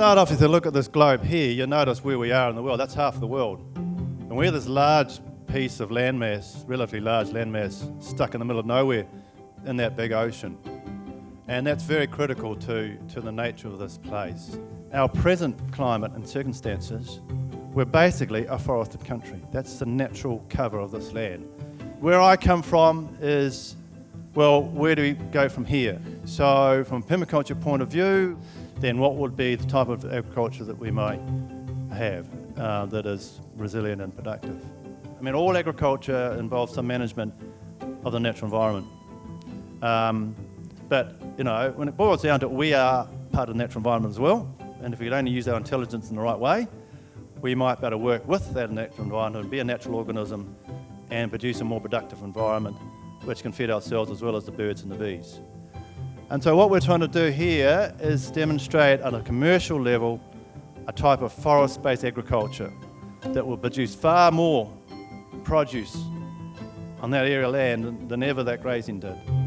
start off, if you look at this globe here, you'll notice where we are in the world. That's half the world. And we're this large piece of landmass, relatively large landmass, stuck in the middle of nowhere in that big ocean. And that's very critical to, to the nature of this place. Our present climate and circumstances, we're basically a forested country. That's the natural cover of this land. Where I come from is, well, where do we go from here? So from a permaculture point of view, then what would be the type of agriculture that we might have uh, that is resilient and productive? I mean, all agriculture involves some management of the natural environment. Um, but, you know, when it boils down to it, we are part of the natural environment as well. And if we could only use our intelligence in the right way, we might be able to work with that natural environment and be a natural organism and produce a more productive environment which can feed ourselves as well as the birds and the bees. And so what we're trying to do here is demonstrate at a commercial level a type of forest-based agriculture that will produce far more produce on that area of land than ever that grazing did.